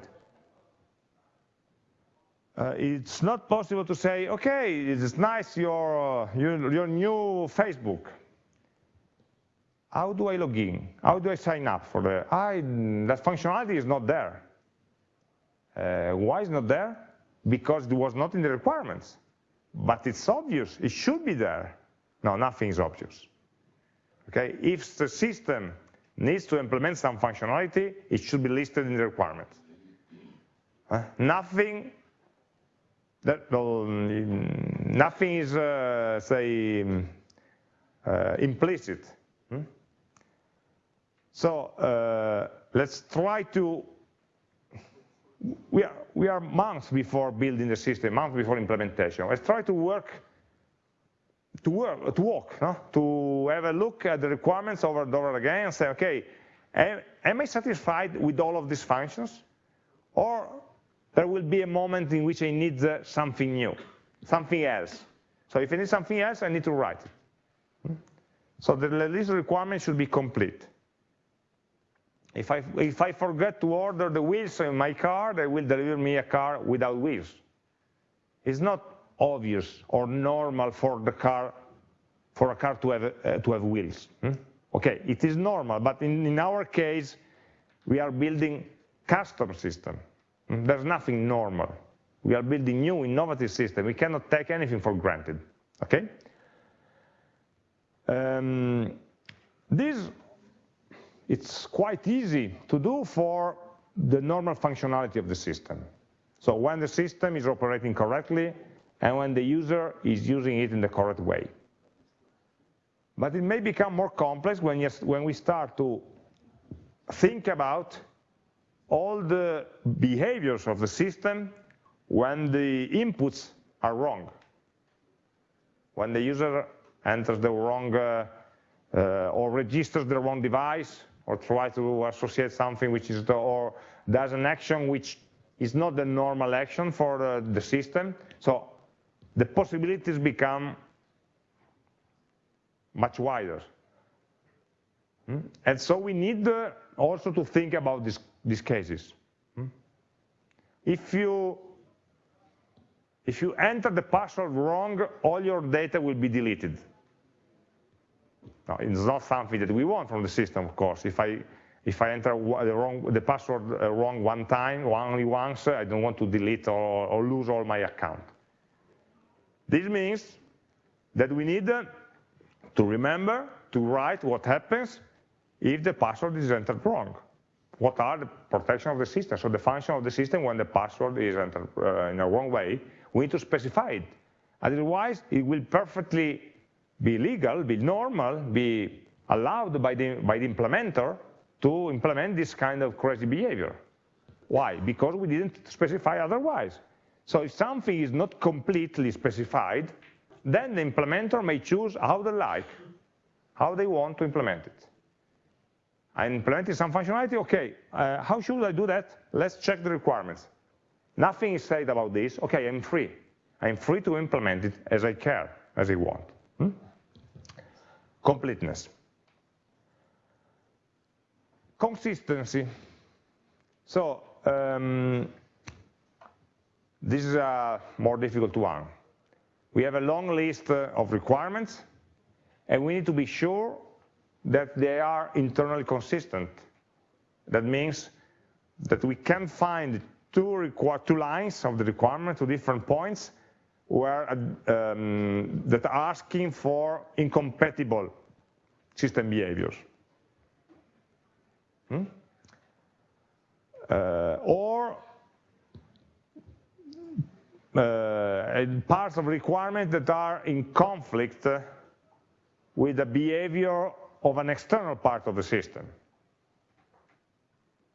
Uh, it's not possible to say, okay, it's nice your, uh, your, your, new Facebook. How do I log in? How do I sign up for the, I, that functionality is not there. Uh, why is not there? Because it was not in the requirements. But it's obvious, it should be there. No, nothing is obvious. Okay, if the system needs to implement some functionality, it should be listed in the requirements. Uh, nothing that nothing is uh, say uh, implicit. Hmm? So uh, let's try to. We are we are months before building the system, months before implementation. Let's try to work to work, to walk, no? to have a look at the requirements over and over again and say, okay, am, am I satisfied with all of these functions? Or there will be a moment in which I need uh, something new, something else. So if I need something else, I need to write it. Hmm? So the list requirement should be complete. If I, if I forget to order the wheels in my car, they will deliver me a car without wheels. It's not obvious or normal for the car, for a car to have, uh, to have wheels. Hmm? Okay, it is normal, but in, in our case, we are building custom system. Hmm? There's nothing normal. We are building new, innovative system. We cannot take anything for granted, okay? Um, this, it's quite easy to do for the normal functionality of the system. So when the system is operating correctly, and when the user is using it in the correct way. But it may become more complex when, when we start to think about all the behaviors of the system when the inputs are wrong. When the user enters the wrong uh, uh, or registers the wrong device or try to associate something which is the, or does an action which is not the normal action for the, the system. So the possibilities become much wider. Hmm? And so we need uh, also to think about this, these cases. Hmm? If you if you enter the password wrong, all your data will be deleted. Now, it's not something that we want from the system, of course. If I if I enter the, wrong, the password uh, wrong one time, only once, I don't want to delete or, or lose all my account. This means that we need uh, to remember to write what happens if the password is entered wrong. What are the protection of the system? So the function of the system when the password is entered uh, in a wrong way, we need to specify it. Otherwise, it will perfectly be legal, be normal, be allowed by the, by the implementer to implement this kind of crazy behavior. Why? Because we didn't specify otherwise. So if something is not completely specified, then the implementer may choose how they like, how they want to implement it. I'm implementing some functionality, okay, uh, how should I do that? Let's check the requirements. Nothing is said about this, okay, I'm free. I'm free to implement it as I care, as I want. Hmm? Completeness. Consistency. So, um, this is a more difficult one. We have a long list of requirements, and we need to be sure that they are internally consistent. That means that we can find two, two lines of the requirement, two different points, where um, that are asking for incompatible system behaviors. Hmm? Uh, or uh, parts of requirements that are in conflict with the behavior of an external part of the system.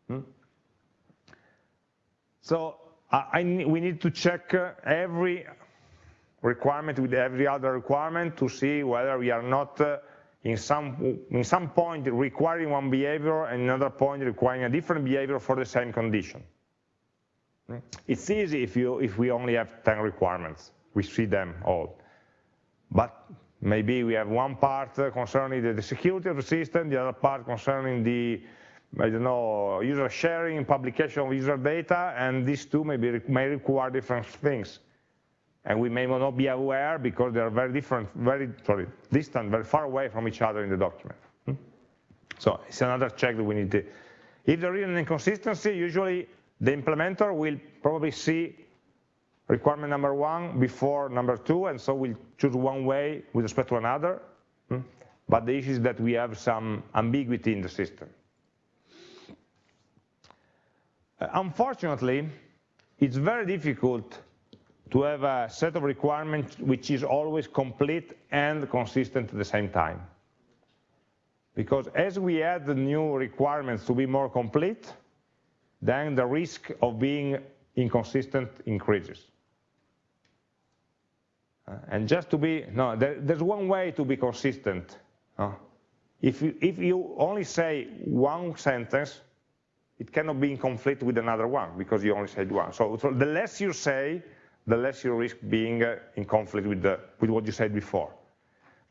Hmm? So I, I, we need to check every requirement with every other requirement to see whether we are not uh, in some, in some point requiring one behavior and another point requiring a different behavior for the same condition. It's easy if, you, if we only have 10 requirements. We see them all. But maybe we have one part concerning the, security of the system, the other part concerning the, I don't know, user sharing, publication of user data, and these two may, be, may require different things and we may not be aware because they are very different, very sorry, distant, very far away from each other in the document. Hmm? So it's another check that we need to. If there is an inconsistency, usually the implementer will probably see requirement number one before number two, and so we'll choose one way with respect to another. Hmm? But the issue is that we have some ambiguity in the system. Uh, unfortunately, it's very difficult to have a set of requirements which is always complete and consistent at the same time. Because as we add the new requirements to be more complete, then the risk of being inconsistent increases. Uh, and just to be, no, there, there's one way to be consistent. If, you, if you only say one sentence, it cannot be in conflict with another one because you only said one. So, so the less you say, the less you risk being uh, in conflict with, the, with what you said before.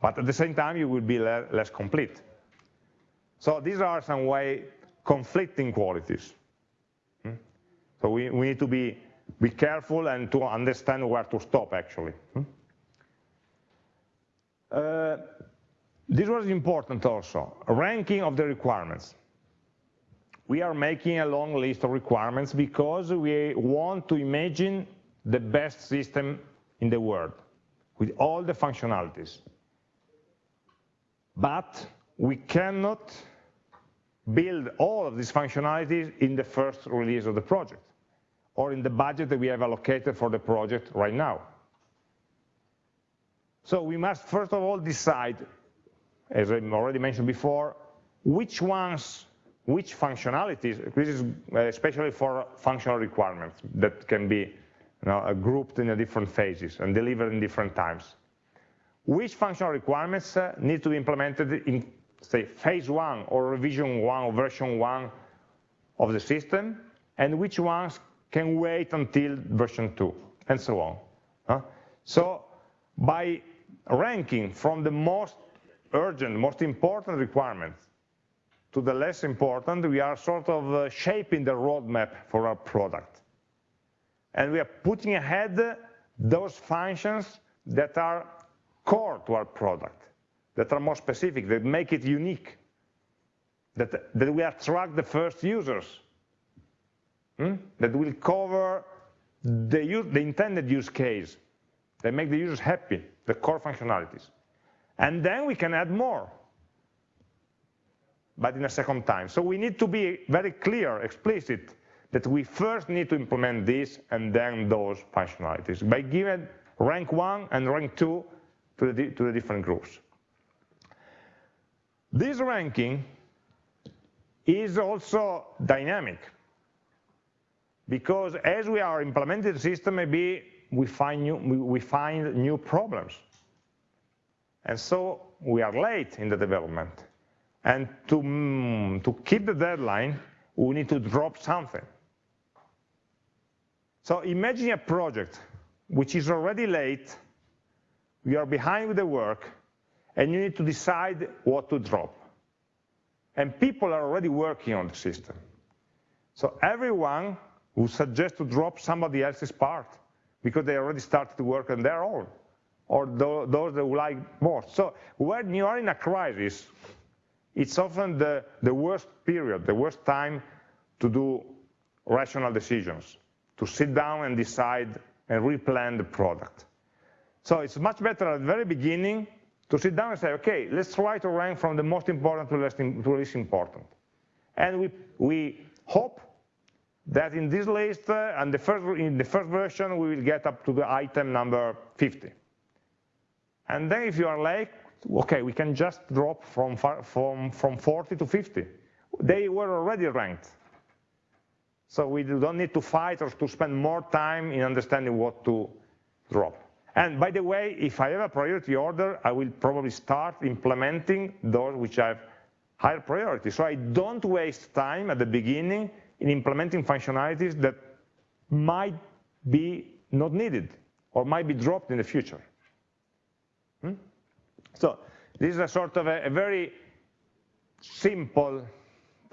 But at the same time, you will be le less complete. So these are some way conflicting qualities. Hmm? So we, we need to be, be careful and to understand where to stop, actually. Hmm? Uh, this was important also, ranking of the requirements. We are making a long list of requirements because we want to imagine the best system in the world with all the functionalities. But we cannot build all of these functionalities in the first release of the project or in the budget that we have allocated for the project right now. So we must first of all decide, as I already mentioned before, which ones, which functionalities, this is uh, especially for functional requirements that can be you know, grouped in different phases and delivered in different times. Which functional requirements uh, need to be implemented in, say, phase one or revision one or version one of the system, and which ones can wait until version two, and so on. So by ranking from the most urgent, most important requirements to the less important, we are sort of uh, shaping the roadmap for our product. And we are putting ahead those functions that are core to our product, that are more specific, that make it unique, that, that will attract the first users, hmm? that will cover the, use, the intended use case, that make the users happy, the core functionalities. And then we can add more, but in a second time. So we need to be very clear, explicit, that we first need to implement this and then those functionalities by giving rank one and rank two to the, to the different groups. This ranking is also dynamic because as we are implementing the system, maybe we find new, we find new problems. And so we are late in the development. And to, mm, to keep the deadline, we need to drop something. So imagine a project which is already late, you are behind with the work, and you need to decide what to drop. And people are already working on the system. So everyone will suggest to drop somebody else's part because they already started to work on their own, or those that would like more. So when you are in a crisis, it's often the, the worst period, the worst time to do rational decisions, to sit down and decide and replan the product. So it's much better at the very beginning to sit down and say, okay, let's try to rank from the most important to less, to least important. And we, we hope that in this list, uh, and the first, in the first version, we will get up to the item number 50. And then if you are late, okay, we can just drop from, from, from 40 to 50. They were already ranked. So we don't need to fight or to spend more time in understanding what to drop. And by the way, if I have a priority order, I will probably start implementing those which have higher priority. So I don't waste time at the beginning in implementing functionalities that might be not needed or might be dropped in the future. Hmm? So this is a sort of a, a very simple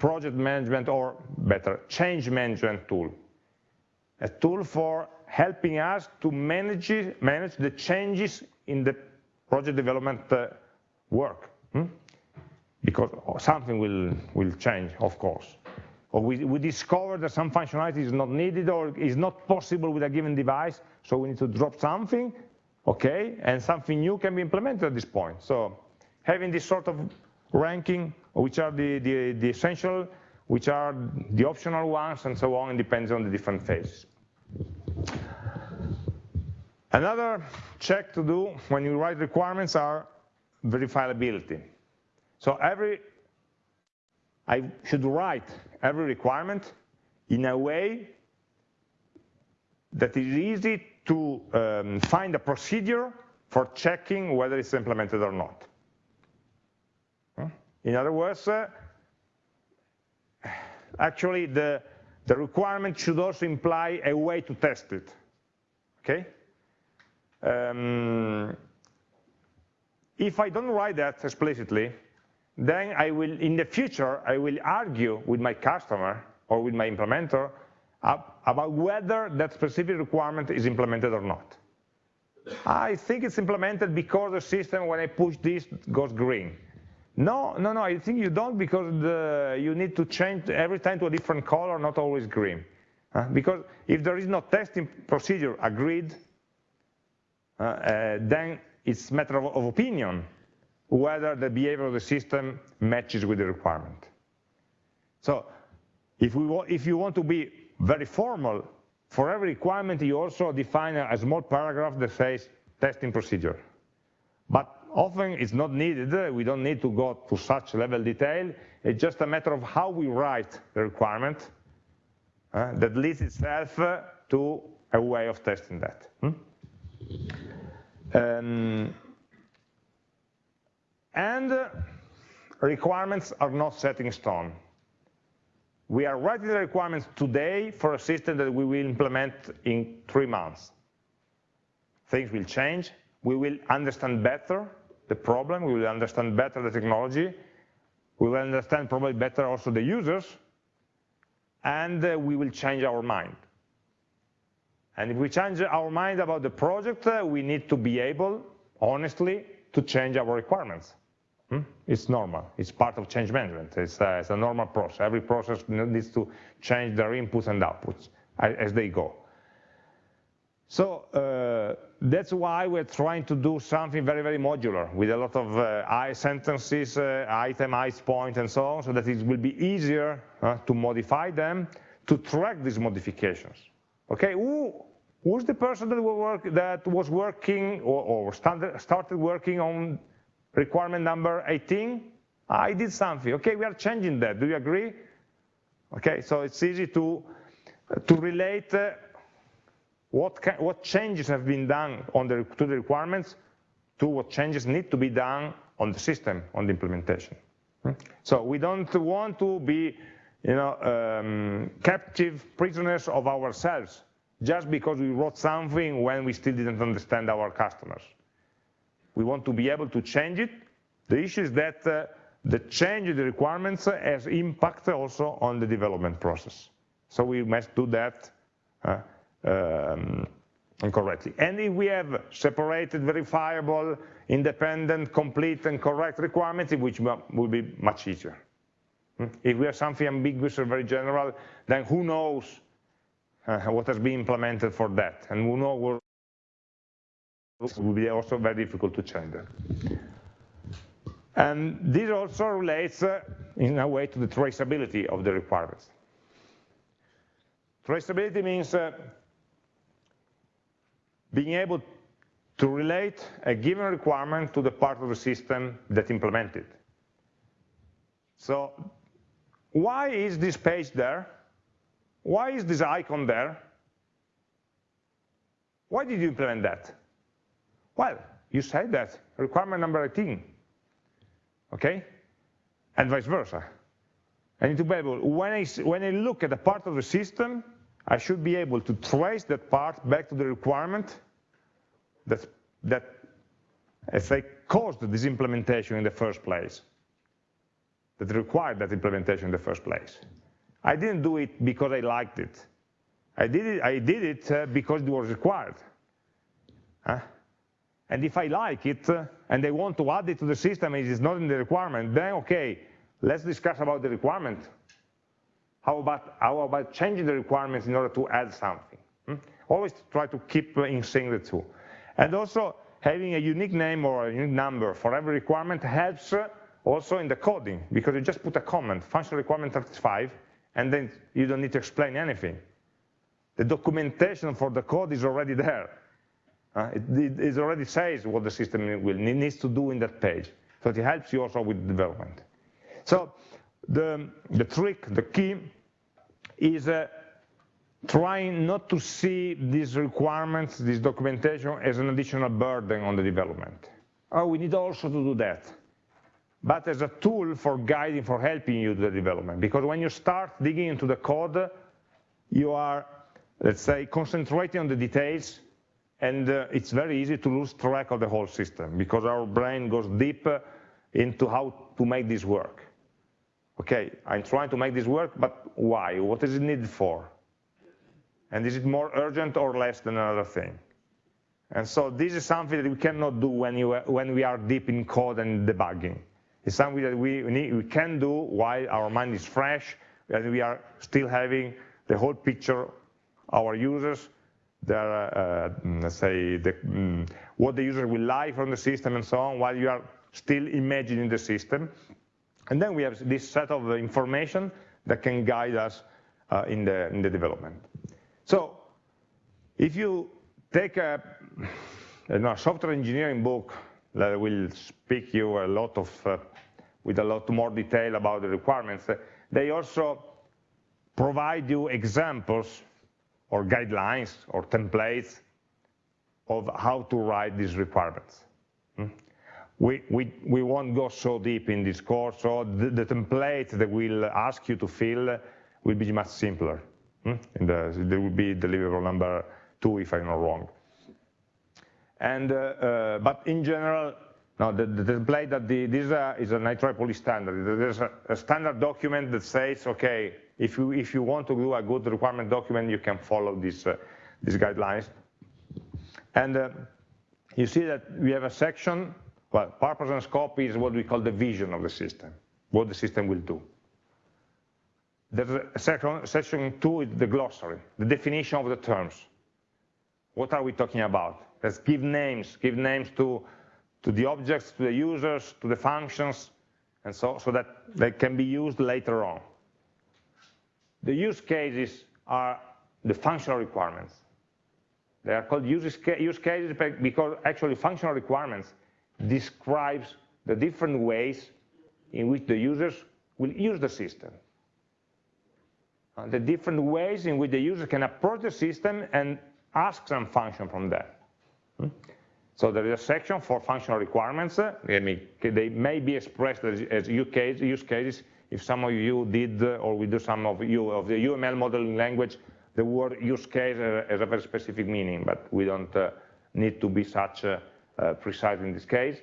project management or better, change management tool. A tool for helping us to manage, manage the changes in the project development uh, work. Hmm? Because something will, will change, of course. Or we, we discover that some functionality is not needed or is not possible with a given device, so we need to drop something okay? And something new can be implemented at this point. So having this sort of ranking, which are the, the, the essential, which are the optional ones, and so on, it depends on the different phases. Another check to do when you write requirements are verifiability. So every, I should write every requirement in a way that is easy to um, find a procedure for checking whether it's implemented or not. In other words, uh, actually the, the requirement should also imply a way to test it, okay? Um, if I don't write that explicitly, then I will, in the future, I will argue with my customer or with my implementer about whether that specific requirement is implemented or not. I think it's implemented because the system, when I push this, goes green. No, no, no, I think you don't because the, you need to change every time to a different color, not always green. Uh, because if there is no testing procedure agreed, uh, uh, then it's a matter of, of opinion whether the behavior of the system matches with the requirement. So if, we if you want to be very formal. For every requirement, you also define a small paragraph that says testing procedure. But often it's not needed. We don't need to go to such level detail. It's just a matter of how we write the requirement uh, that leads itself uh, to a way of testing that. Hmm? Um, and uh, requirements are not set in stone. We are writing the requirements today for a system that we will implement in three months. Things will change. We will understand better the problem. We will understand better the technology. we will understand probably better also the users, and uh, we will change our mind. And if we change our mind about the project, uh, we need to be able, honestly, to change our requirements. Hmm? It's normal. It's part of change management. It's, uh, it's, a normal process. Every process needs to change their inputs and outputs as they go. So uh, that's why we're trying to do something very, very modular with a lot of uh, I sentences, uh, itemized point, and so on, so that it will be easier uh, to modify them, to track these modifications. Okay, Who, who's the person that, work, that was working or, or started, started working on requirement number 18? I did something. Okay, we are changing that. Do you agree? Okay, so it's easy to to relate uh, what, can, what changes have been done on the, to the requirements to what changes need to be done on the system, on the implementation. Hmm? So we don't want to be you know, um, captive prisoners of ourselves just because we wrote something when we still didn't understand our customers. We want to be able to change it. The issue is that uh, the change in the requirements has impact also on the development process. So we must do that uh, um, correctly. And if we have separated, verifiable, independent, complete, and correct requirements, which will be much easier. Hmm? If we have something ambiguous or very general, then who knows uh, what has been implemented for that, and who knows what will be also very difficult to change that. And this also relates, uh, in a way, to the traceability of the requirements. Traceability means uh, being able to relate a given requirement to the part of the system that implemented. So why is this page there? Why is this icon there? Why did you implement that? Well, you said that, requirement number 18, okay? And vice versa. I need to be able, when I, when I look at a part of the system, I should be able to trace that part back to the requirement that, that if I caused this implementation in the first place, that required that implementation in the first place. I didn't do it because I liked it. I did it, I did it uh, because it was required. Huh? And if I like it uh, and I want to add it to the system and it is not in the requirement, then okay, let's discuss about the requirement. How about, how about changing the requirements in order to add something? Hmm? Always try to keep in sync the two. And also having a unique name or a unique number for every requirement helps also in the coding, because you just put a comment, function requirement 35, and then you don't need to explain anything. The documentation for the code is already there. Uh, it, it, already says what the system will, needs to do in that page. So it helps you also with development. So the, the trick, the key, is uh, trying not to see these requirements, this documentation, as an additional burden on the development. Oh, we need also to do that. But as a tool for guiding, for helping you to the development. Because when you start digging into the code, you are, let's say, concentrating on the details, and uh, it's very easy to lose track of the whole system, because our brain goes deep into how to make this work. Okay, I'm trying to make this work, but why? What is it needed for? And is it more urgent or less than another thing? And so this is something that we cannot do when, you, when we are deep in code and debugging. It's something that we, need, we can do while our mind is fresh and we are still having the whole picture, our users, their, uh, let's say, the, um, what the user will like from the system and so on, while you are still imagining the system. And then we have this set of information that can guide us uh, in, the, in the development. So if you take a, a software engineering book that will speak you a lot of, uh, with a lot more detail about the requirements, uh, they also provide you examples or guidelines or templates of how to write these requirements. We, we, we won't go so deep in this course, so the, the template that we'll ask you to fill will be much simpler. Hmm? The, there will be deliverable number two if I'm not wrong. And, uh, uh, but in general, No, the, the template that the, this uh, is an IEEE standard. There's a, a, standard document that says, okay, if you if you want to do a good requirement document, you can follow these uh, these guidelines. And uh, you see that we have a section. Well, purpose and scope is what we call the vision of the system, what the system will do. There's a section, section two is the glossary, the definition of the terms. What are we talking about? Let's give names, give names to to the objects, to the users, to the functions, and so, so that they can be used later on. The use cases are the functional requirements. They are called use, use cases because actually functional requirements describes the different ways in which the users will use the system. Uh, the different ways in which the user can approach the system and ask some function from that. Hmm? So there is a section for functional requirements. They may, be expressed as, use, cases. If some of you did, or we do some of you of the UML modeling language, the word use case has a very specific meaning, but we don't uh, need to be such uh, uh, precise in this case.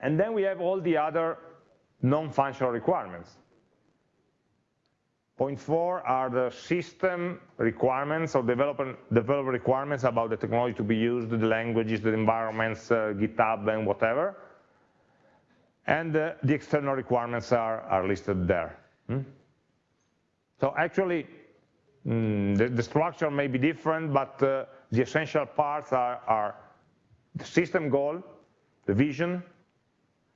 And then we have all the other non-functional requirements. Point four are the system requirements or developer, developer requirements about the technology to be used, the languages, the environments, uh, GitHub, and whatever. And uh, the external requirements are, are listed there. Hmm? So actually, mm, the, the, structure may be different, but uh, the essential parts are, are the system goal, the vision,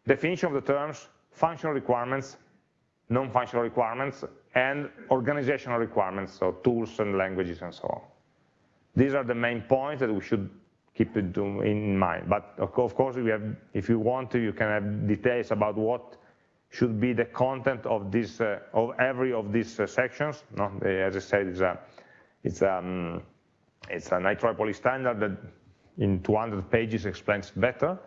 definition of the terms, functional requirements, non-functional requirements, and organizational requirements, so tools and languages and so on. These are the main points that we should keep in mind. But of course, have, if you want to, you can have details about what should be the content of this, uh, of every of these uh, sections. No? As I said, it's, a, it's, um, it's an IEEE standard that in 200 pages explains better.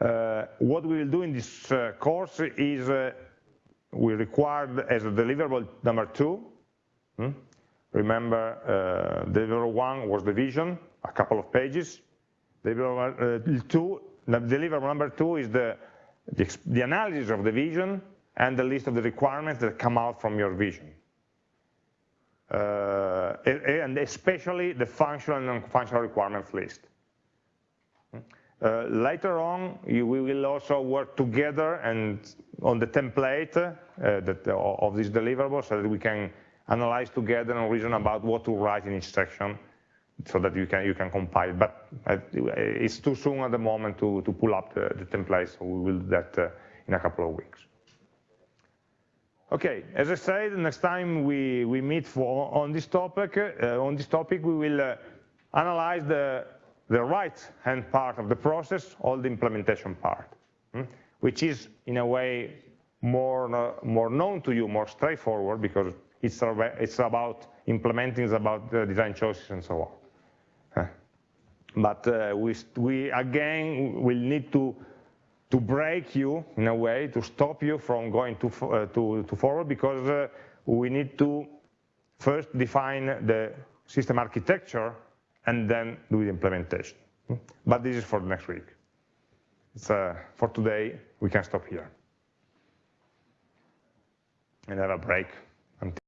Uh, what we will do in this uh, course is uh, we required as a deliverable number two. Hmm? Remember, uh, deliverable one was the vision, a couple of pages. Deliverable uh, two, deliverable number two is the, the, the analysis of the vision and the list of the requirements that come out from your vision. Uh, and especially the functional and non-functional requirements list. Uh, later on, you, we will also work together and on the template uh, that, uh, of this deliverable so that we can analyze together and reason about what to write in each section so that you can you can compile. But uh, it's too soon at the moment to, to pull up the, the template, so we will do that uh, in a couple of weeks. Okay, as I said, next time we, we meet for, on this topic, uh, on this topic we will analyze the the right-hand part of the process, all the implementation part, hmm? which is in a way more, uh, more known to you, more straightforward because it's, it's about implementing, it's about the design choices and so on. But uh, we, we again will need to to break you in a way to stop you from going too uh, to, to forward because uh, we need to first define the system architecture and then do the implementation. But this is for next week. Uh, for today, we can stop here and have a break.